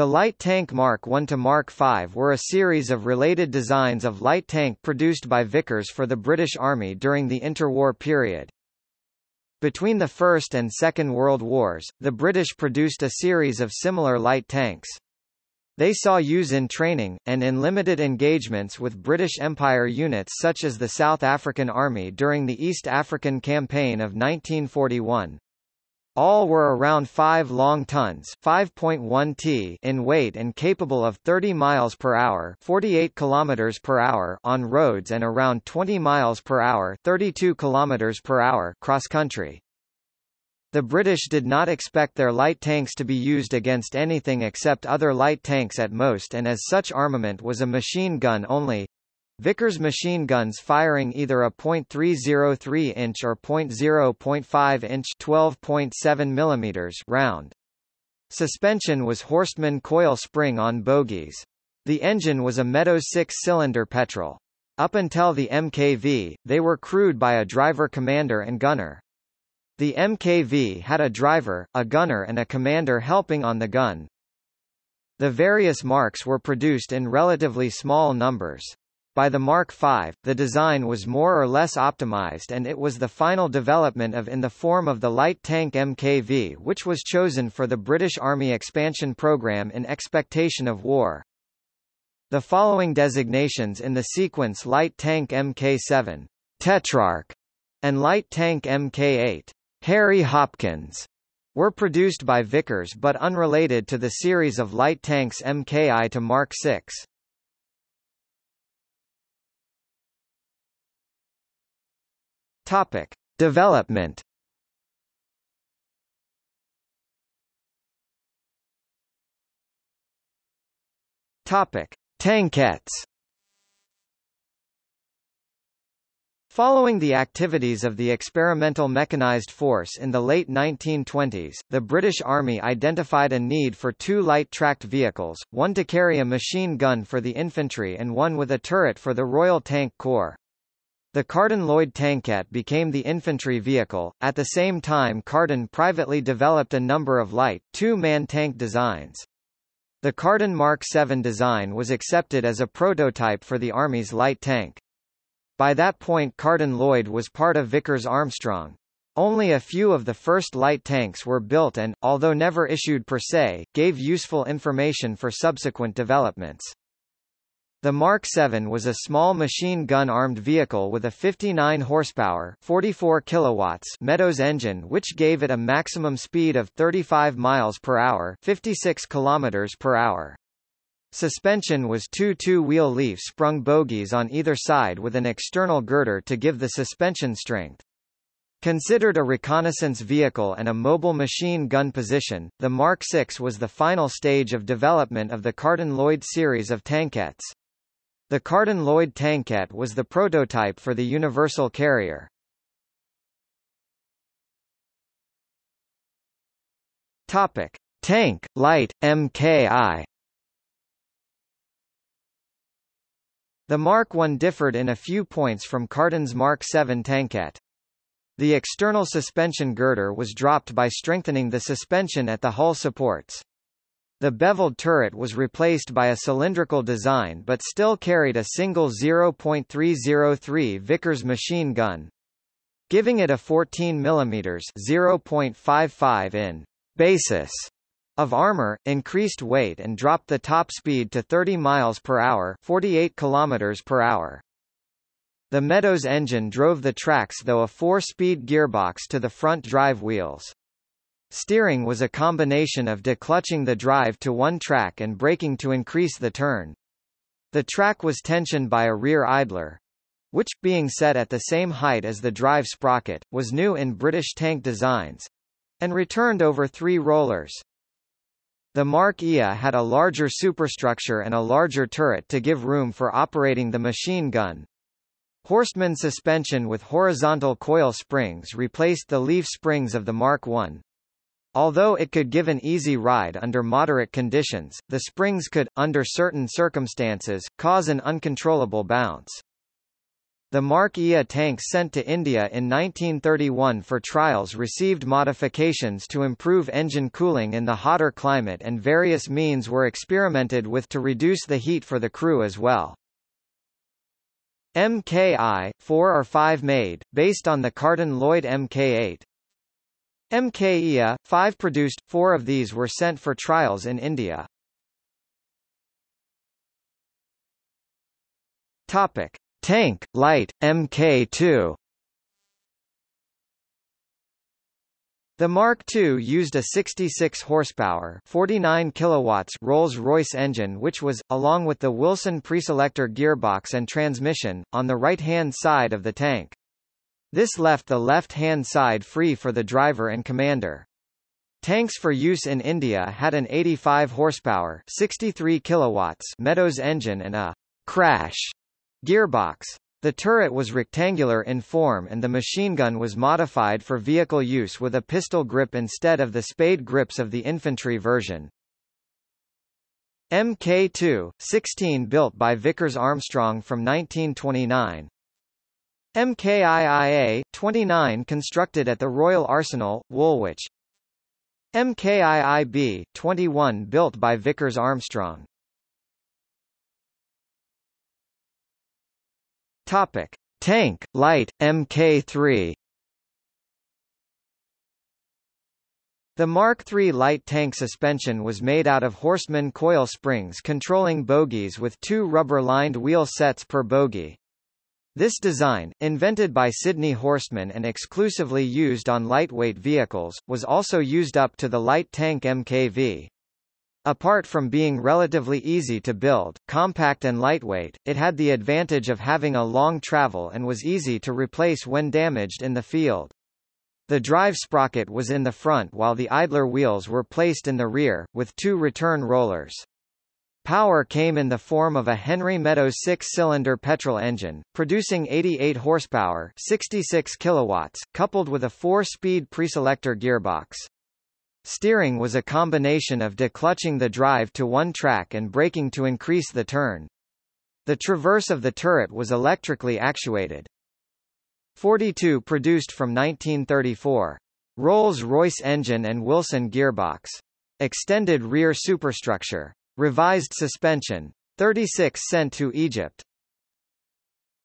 The light tank Mark I to Mark V were a series of related designs of light tank produced by Vickers for the British Army during the interwar period. Between the First and Second World Wars, the British produced a series of similar light tanks. They saw use in training, and in limited engagements with British Empire units such as the South African Army during the East African Campaign of 1941. All were around 5 long tons 5.1 t in weight and capable of 30 miles per hour 48 kilometers per hour on roads and around 20 miles per hour 32 kilometers per hour cross country. The British did not expect their light tanks to be used against anything except other light tanks at most and as such armament was a machine gun only, Vickers machine guns firing either a .303 inch or .0.5 inch 12.7 mm round. Suspension was Horstmann coil spring on bogies. The engine was a Meadows six-cylinder petrol. Up until the MKV, they were crewed by a driver commander and gunner. The MKV had a driver, a gunner and a commander helping on the gun. The various marks were produced in relatively small numbers. By the Mark V, the design was more or less optimized and it was the final development of in the form of the light tank MKV which was chosen for the British Army expansion program in expectation of war. The following designations in the sequence light tank Mk7, Tetrarch, and light tank Mk8, Harry Hopkins, were produced by Vickers but unrelated to the series of light tanks Mki to Mark 6. Topic: Development. Topic: Tankettes. Following the activities of the Experimental Mechanized Force in the late 1920s, the British Army identified a need for two light-tracked vehicles, one to carry a machine gun for the infantry and one with a turret for the Royal Tank Corps. The Carden Loyd Tankette became the infantry vehicle. At the same time Carden privately developed a number of light, two-man tank designs. The Carden Mark VII design was accepted as a prototype for the Army's light tank. By that point Carden Loyd was part of Vickers Armstrong. Only a few of the first light tanks were built and, although never issued per se, gave useful information for subsequent developments. The Mark 7 was a small machine gun-armed vehicle with a 59 horsepower 44 kilowatts Meadows engine which gave it a maximum speed of 35 miles per hour 56 kilometers per hour. Suspension was two two-wheel leaf-sprung bogies on either side with an external girder to give the suspension strength. Considered a reconnaissance vehicle and a mobile machine gun position, the Mark 6 was the final stage of development of the Carden Loyd series of tankettes. The Carden-Loyd Tankette was the prototype for the Universal Carrier. Topic: Tank, Light, MKI. The Mark I differed in a few points from Carden's Mark VII Tankette. The external suspension girder was dropped by strengthening the suspension at the hull supports. The beveled turret was replaced by a cylindrical design but still carried a single 0.303 Vickers machine gun. Giving it a 14 mm 0.55 in basis of armor, increased weight and dropped the top speed to 30 miles per hour, 48 kilometers per hour. The Meadows engine drove the tracks though a four-speed gearbox to the front drive wheels. Steering was a combination of declutching the drive to one track and braking to increase the turn. The track was tensioned by a rear idler, which, being set at the same height as the drive sprocket, was new in British tank designs, and returned over three rollers. The Mark IA had a larger superstructure and a larger turret to give room for operating the machine gun. Horstmann suspension with horizontal coil springs replaced the leaf springs of the Mark I. Although it could give an easy ride under moderate conditions, the springs could, under certain circumstances, cause an uncontrollable bounce. The Mark IA tanks sent to India in 1931 for trials received modifications to improve engine cooling in the hotter climate and various means were experimented with to reduce the heat for the crew as well. MKI, 4 or 5 made, based on the Carden Loyd Mk8. MKIA, 5 produced, 4 of these were sent for trials in India. Topic. Tank, light, Mk2 The Mark II used a 66 horsepower, 49 kilowatts Rolls-Royce engine which was along with the Wilson preselector gearbox and transmission on the right-hand side of the tank. This left the left-hand side free for the driver and commander. Tanks for use in India had an 85 horsepower, 63 kilowatts Meadows engine and a crash Gearbox. The turret was rectangular in form and the machine gun was modified for vehicle use with a pistol grip instead of the spade grips of the infantry version. Mk2, 16 built by Vickers Armstrong from 1929. MKIIA, 29 constructed at the Royal Arsenal, Woolwich. MKIIB, 21 built by Vickers Armstrong. Topic: Tank, Light, Mk3 The Mark III light tank suspension was made out of Horstmann coil springs controlling bogies with two rubber-lined wheel sets per bogie. This design, invented by Sidney Horstmann and exclusively used on lightweight vehicles, was also used up to the light tank MKV. Apart from being relatively easy to build, compact and lightweight, it had the advantage of having a long travel and was easy to replace when damaged in the field. The drive sprocket was in the front while the idler wheels were placed in the rear, with two return rollers. Power came in the form of a Henry Meadows six-cylinder petrol engine, producing 88 horsepower 66 kilowatts, coupled with a four-speed preselector gearbox. Steering was a combination of declutching the drive to one track and braking to increase the turn. The traverse of the turret was electrically actuated. 42 produced from 1934. Rolls-Royce engine and Wilson gearbox. Extended rear superstructure. Revised suspension. 36 sent to Egypt.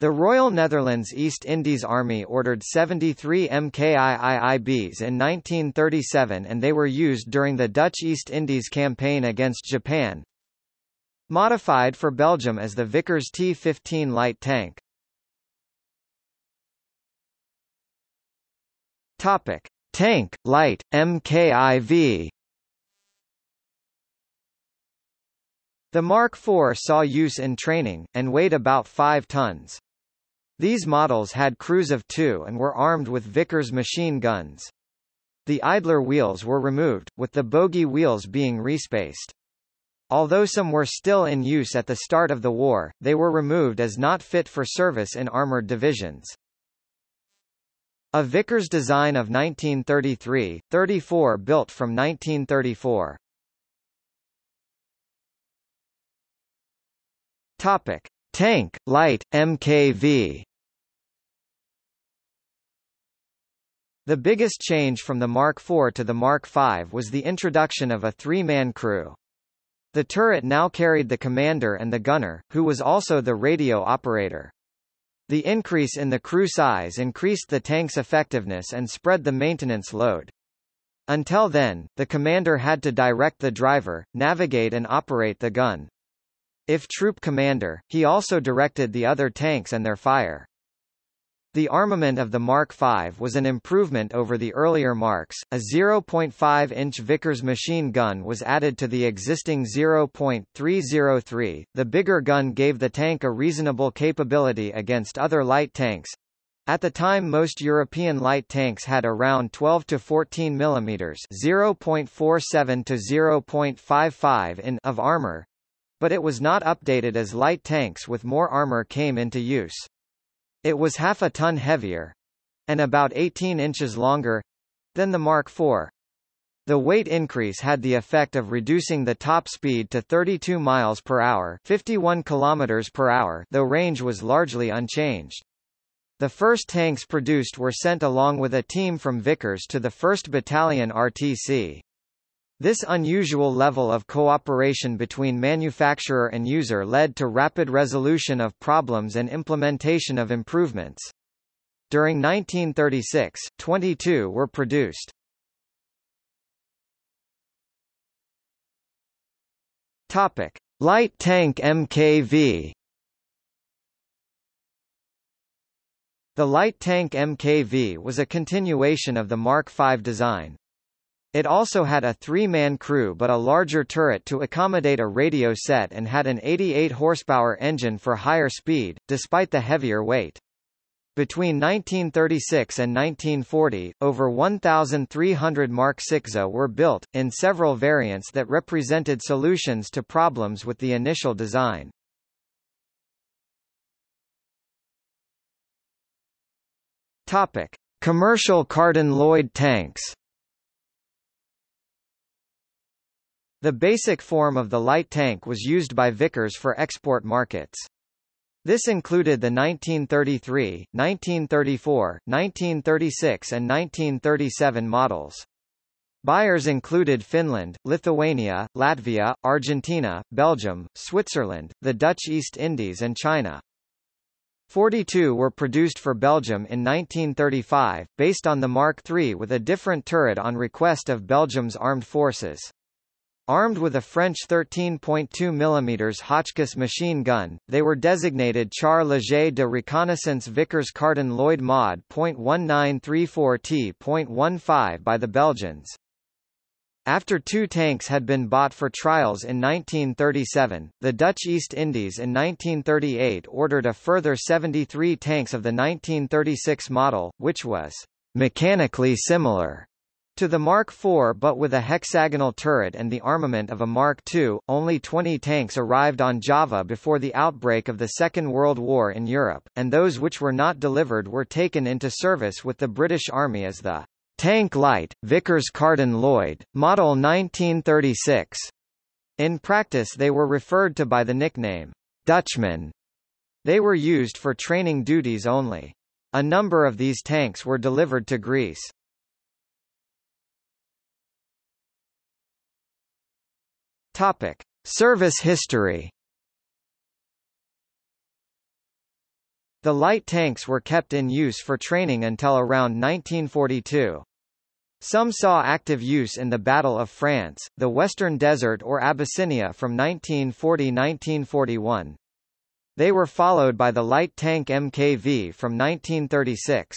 The Royal Netherlands East Indies Army ordered 73 MKIIIBs in 1937 and they were used during the Dutch East Indies campaign against Japan. Modified for Belgium as the Vickers T-15 light tank. Topic: Tank, light, MKIV. The Mark IV saw use in training, and weighed about 5 tons. These models had crews of two and were armed with Vickers machine guns. The idler wheels were removed, with the bogie wheels being respaced. Although some were still in use at the start of the war, they were removed as not fit for service in armored divisions. A Vickers design of 1933, 34 built from 1934. Topic. Tank, light, MKV The biggest change from the Mark IV to the Mark V was the introduction of a three-man crew. The turret now carried the commander and the gunner, who was also the radio operator. The increase in the crew size increased the tank's effectiveness and spread the maintenance load. Until then, the commander had to direct the driver, navigate and operate the gun. If troop commander, he also directed the other tanks and their fire. The armament of the Mark V was an improvement over the earlier Marks. A 0.5-inch Vickers machine gun was added to the existing 0.303. The bigger gun gave the tank a reasonable capability against other light tanks. At the time most European light tanks had around 12 to 14 mm 0.47 to 0.55 in of armor, but it was not updated as light tanks with more armor came into use. It was half a ton heavier and about 18 inches longer than the Mark IV. The weight increase had the effect of reducing the top speed to 32 miles per hour, 51 kilometers per hour, though range was largely unchanged. The first tanks produced were sent along with a team from Vickers to the 1st Battalion RTC. This unusual level of cooperation between manufacturer and user led to rapid resolution of problems and implementation of improvements. During 1936, 22 were produced. Topic: Light tank MKV. The light tank MKV was a continuation of the Mark V design. It also had a three-man crew but a larger turret to accommodate a radio set and had an 88 horsepower engine for higher speed, despite the heavier weight. Between 1936 and 1940, over 1,300 Mark VI were built, in several variants that represented solutions to problems with the initial design. Topic. Commercial Carden-Loyd tanks The basic form of the light tank was used by Vickers for export markets. This included the 1933, 1934, 1936 and 1937 models. Buyers included Finland, Lithuania, Latvia, Argentina, Belgium, Switzerland, the Dutch East Indies and China. 42 were produced for Belgium in 1935, based on the Mark III with a different turret on request of Belgium's armed forces. Armed with a French 13.2 mm Hotchkiss machine gun, they were designated Char Leger de Reconnaissance Vickers Carden Loyd Mod .1934T.15 by the Belgians. After two tanks had been bought for trials in 1937, the Dutch East Indies in 1938 ordered a further 73 tanks of the 1936 model, which was mechanically similar to the Mark IV but with a hexagonal turret and the armament of a Mark II, only 20 tanks arrived on Java before the outbreak of the Second World War in Europe, and those which were not delivered were taken into service with the British Army as the Tank Light, Vickers Carden Loyd Model 1936. In practice they were referred to by the nickname, Dutchman. They were used for training duties only. A number of these tanks were delivered to Greece. Topic: Service history. The light tanks were kept in use for training until around 1942. Some saw active use in the Battle of France, the Western Desert or Abyssinia from 1940–1941. They were followed by the light tank MKV from 1936.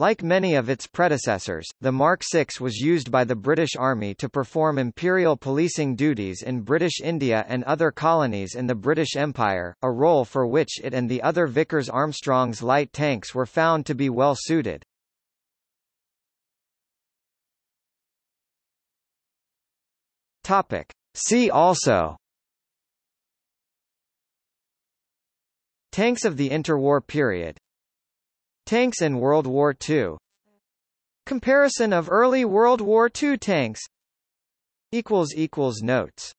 Like many of its predecessors, the Mark VI was used by the British Army to perform imperial policing duties in British India and other colonies in the British Empire, a role for which it and the other Vickers Armstrongs light tanks were found to be well suited. Topic. See also Tanks of the interwar period Tanks in World War II Comparison of early World War II tanks Notes